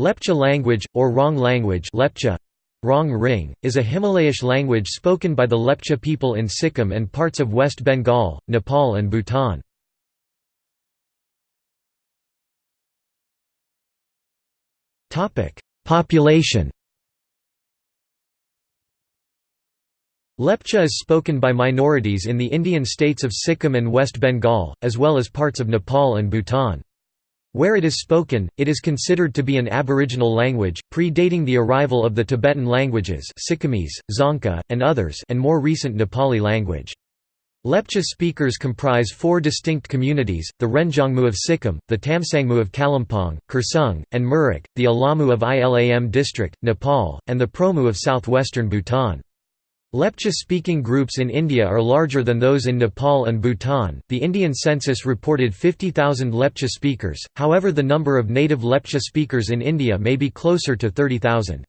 Lepcha language, or Rong language Lepcha, Rong Ring, is a Himalayish language spoken by the Lepcha people in Sikkim and parts of West Bengal, Nepal and Bhutan. Population Lepcha is spoken by minorities in the Indian states of Sikkim and West Bengal, as well as parts of Nepal and Bhutan. Where it is spoken, it is considered to be an aboriginal language, predating the arrival of the Tibetan languages Sikkimese, Dzongkha, and others and more recent Nepali language. Lepcha speakers comprise four distinct communities, the Renjongmu of Sikkim, the Tamsangmu of Kalimpong, Kurseong, and Mirik, the Alamu of Ilam district, Nepal, and the Promu of southwestern Bhutan. Lepcha-speaking groups in India are larger than those in Nepal and Bhutan. The Indian census reported 50,000 Lepcha speakers, however the number of native Lepcha speakers in India may be closer to 30,000.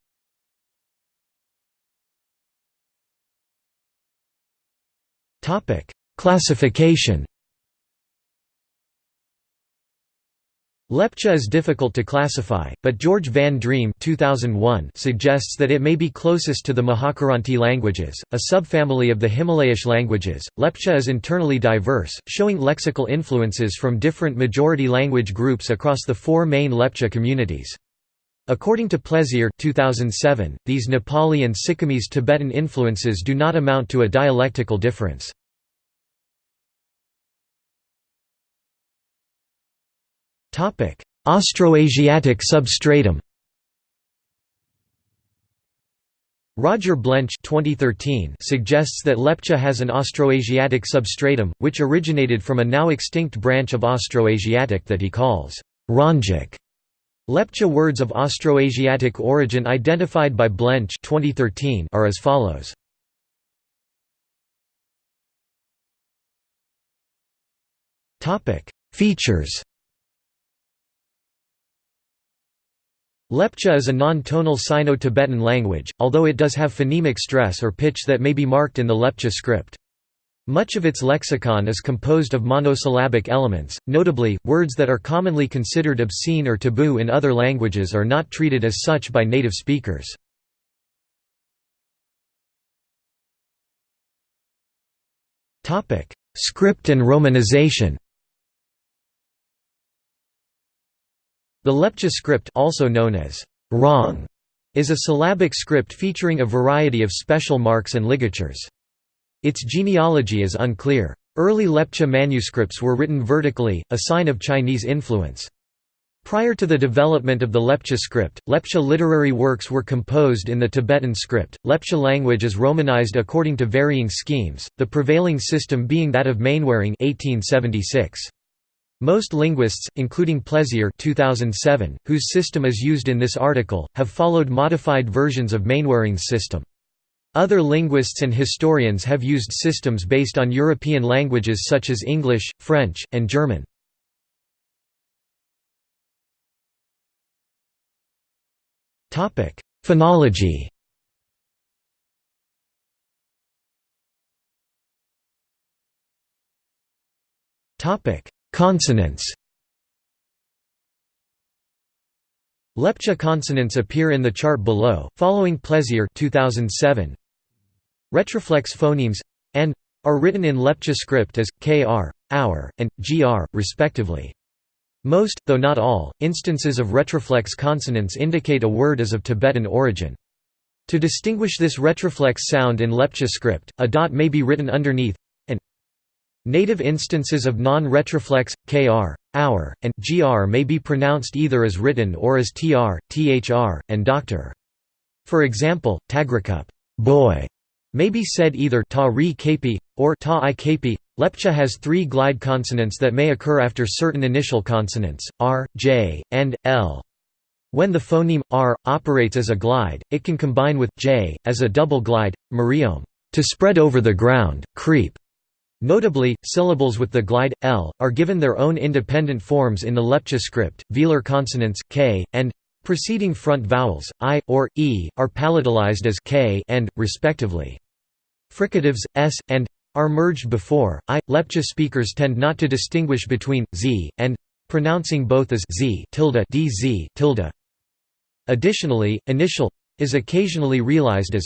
Classification Lepcha is difficult to classify, but George Van Driem 2001 suggests that it may be closest to the Mahakiranti languages, a subfamily of the Himalayish languages. Lepcha is internally diverse, showing lexical influences from different majority language groups across the four main Lepcha communities. According to Plaisier 2007, these Nepali and Sikkimese Tibetan influences do not amount to a dialectical difference. Austroasiatic substratum Roger Blench 2013 suggests that Lepcha has an Austroasiatic substratum, which originated from a now extinct branch of Austroasiatic that he calls Rongic. Lepcha words of Austroasiatic origin identified by Blench 2013 are as follows. Features Lepcha is a non-tonal Sino-Tibetan language, although it does have phonemic stress or pitch that may be marked in the Lepcha script. Much of its lexicon is composed of monosyllabic elements, notably, words that are commonly considered obscene or taboo in other languages are not treated as such by native speakers. Script and romanization The Lepcha script also known as Rong is a syllabic script featuring a variety of special marks and ligatures. Its genealogy is unclear. Early Lepcha manuscripts were written vertically, a sign of Chinese influence. Prior to the development of the Lepcha script, Lepcha literary works were composed in the Tibetan script. Lepcha language is romanized according to varying schemes, the prevailing system being that of Mainwaring 1876. Most linguists, including Plaisier 2007, whose system is used in this article, have followed modified versions of Mainwaring's system. Other linguists and historians have used systems based on European languages such as English, French, and German. Phonology Topic: Consonants Lepcha consonants appear in the chart below, following Plaisier 2007. Retroflex phonemes and are written in Lepcha script as kr, hour, and gr, respectively. Most, though not all, instances of retroflex consonants indicate a word is of Tibetan origin. To distinguish this retroflex sound in Lepcha script, a dot may be written underneath Native instances of non-retroflex, kr, hour, and gr may be pronounced either as written or as tr, thr, and doctor. For example, tagrakup boy", may be said either ta ri kapi, or ta i kapi. Lepcha has three glide consonants that may occur after certain initial consonants, r, j, and l. When the phoneme r operates as a glide, it can combine with j as a double glide, mariom, to spread over the ground, creep, Notably, syllables with the glide l are given their own independent forms in the Lepcha script. Velar consonants k and preceding front vowels i or e are palatalized as k and respectively. Fricatives s and are merged before i. Lepcha speakers tend not to distinguish between z and pronouncing both as z tilde dz tilde. Additionally, initial is occasionally realized as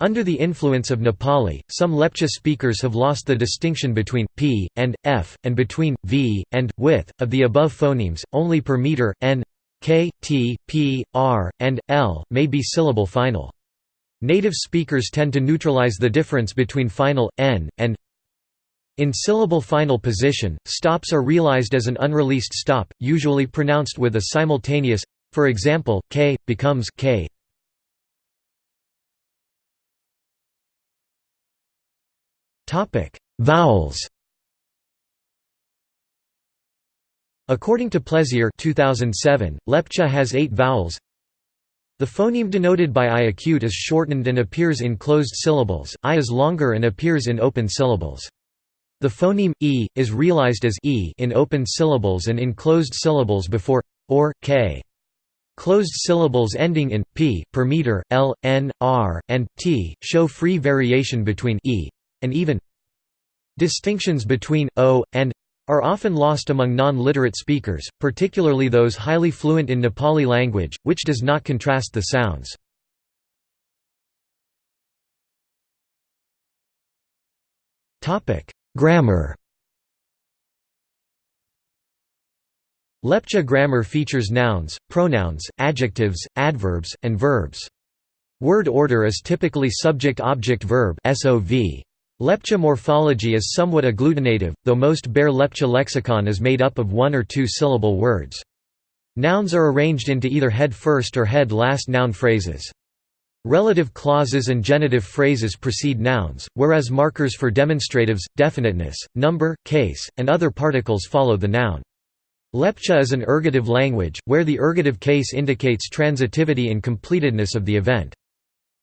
under the influence of Nepali, some Lepcha speakers have lost the distinction between p and f, and between v and with. Of the above phonemes, only per meter n, k, t, p, r, and l may be syllable final. Native speakers tend to neutralize the difference between final n and in syllable final position. Stops are realized as an unreleased stop, usually pronounced with a simultaneous. For example, k becomes k. Topic: Vowels. According to Plaisier 2007, Lepcha has 8 vowels. The phoneme denoted by I acute is shortened and appears in closed syllables, I is longer and appears in open syllables. The phoneme e is realized as e in open syllables and in closed syllables before or k. Closed syllables ending in p per meter, l, n, r, and t show free variation between e and even distinctions between o and are often lost among non-literate speakers, particularly those highly fluent in Nepali language, which does not contrast the sounds. Grammar Lepcha grammar features nouns, pronouns, adjectives, adverbs, and verbs. Word order is typically subject-object-verb. Lepcha morphology is somewhat agglutinative, though most bare Lepcha lexicon is made up of one or two syllable words. Nouns are arranged into either head-first or head-last noun phrases. Relative clauses and genitive phrases precede nouns, whereas markers for demonstratives, definiteness, number, case, and other particles follow the noun. Lepcha is an ergative language, where the ergative case indicates transitivity and completedness of the event.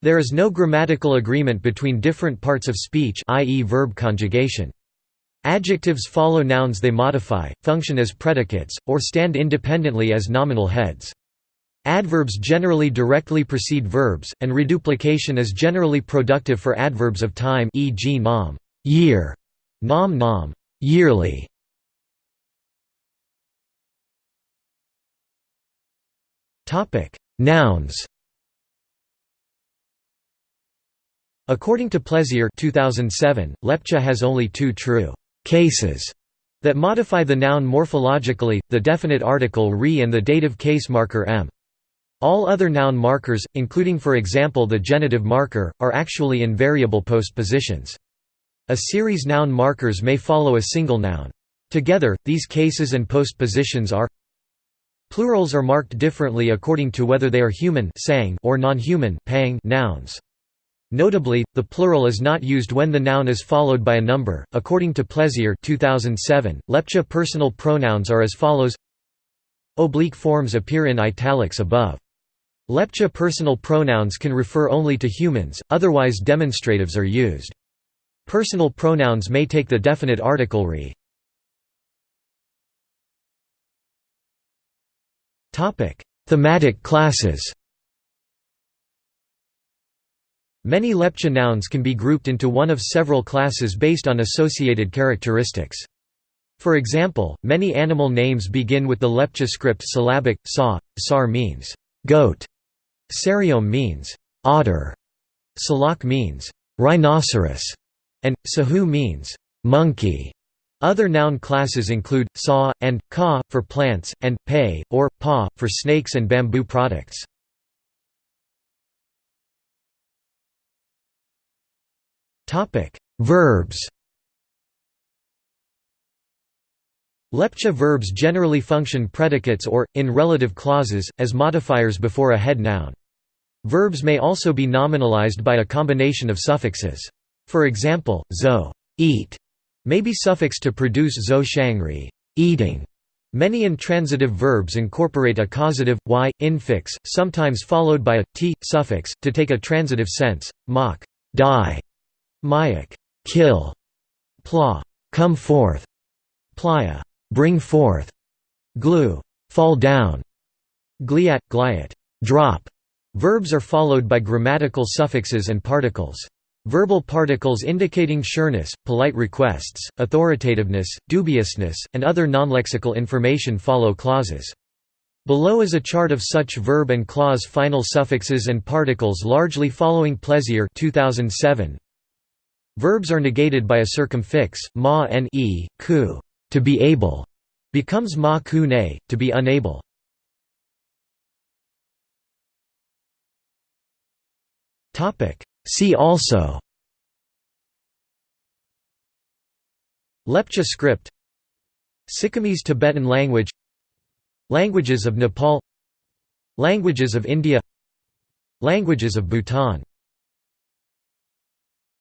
There is no grammatical agreement between different parts of speech i.e. verb conjugation. Adjectives follow nouns they modify, function as predicates, or stand independently as nominal heads. Adverbs generally directly precede verbs, and reduplication is generally productive for adverbs of time e.g. nam year, nam nam yearly. Nouns According to Plaisier 2007, Lepcha has only two true cases that modify the noun morphologically, the definite article re and the dative case marker m. All other noun markers, including for example the genitive marker, are actually in variable postpositions. A series noun markers may follow a single noun. Together, these cases and postpositions are Plurals are marked differently according to whether they are human or non-human nouns. Notably, the plural is not used when the noun is followed by a number. According to Plaisier 2007, Lepcha personal pronouns are as follows. Oblique forms appear in italics above. Lepcha personal pronouns can refer only to humans, otherwise demonstratives are used. Personal pronouns may take the definite article re. Thematic classes. Many Lepcha nouns can be grouped into one of several classes based on associated characteristics. For example, many animal names begin with the Lepcha script syllabic, sa, sar means goat, sariom means otter, salak means rhinoceros, and sahu means monkey. Other noun classes include sa and ka for plants, and pei or pa for snakes and bamboo products. Topic: Verbs. Lepcha verbs generally function predicates or, in relative clauses, as modifiers before a head noun. Verbs may also be nominalized by a combination of suffixes. For example, zo eat may be suffixed to produce zo shangri eating. Many intransitive verbs incorporate a causative, y, infix, sometimes followed by a, t, suffix, to take a transitive sense, mock die, Mayak kill, pla come forth, playa bring forth, glue fall down, gliat gliat drop. Verbs are followed by grammatical suffixes and particles. Verbal particles indicating sureness, polite requests, authoritativeness, dubiousness, and other non-lexical information follow clauses. Below is a chart of such verb and clause final suffixes and particles largely following Plaisier 2007. Verbs are negated by a circumfix, ma and e, ku, to be able, becomes ma ku ne, to be unable. See also Lepcha script Sikkimese Tibetan language Languages of Nepal Languages of India Languages of Bhutan